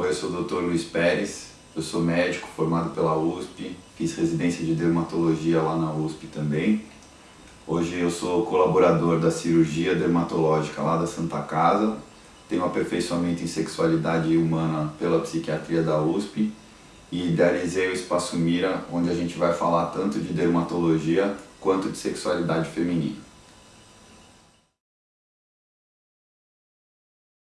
Oi, eu sou o Dr. Luiz Pérez, eu sou médico formado pela USP, fiz residência de dermatologia lá na USP também. Hoje eu sou colaborador da cirurgia dermatológica lá da Santa Casa, tenho aperfeiçoamento em sexualidade humana pela psiquiatria da USP e idealizei o Espaço Mira, onde a gente vai falar tanto de dermatologia quanto de sexualidade feminina.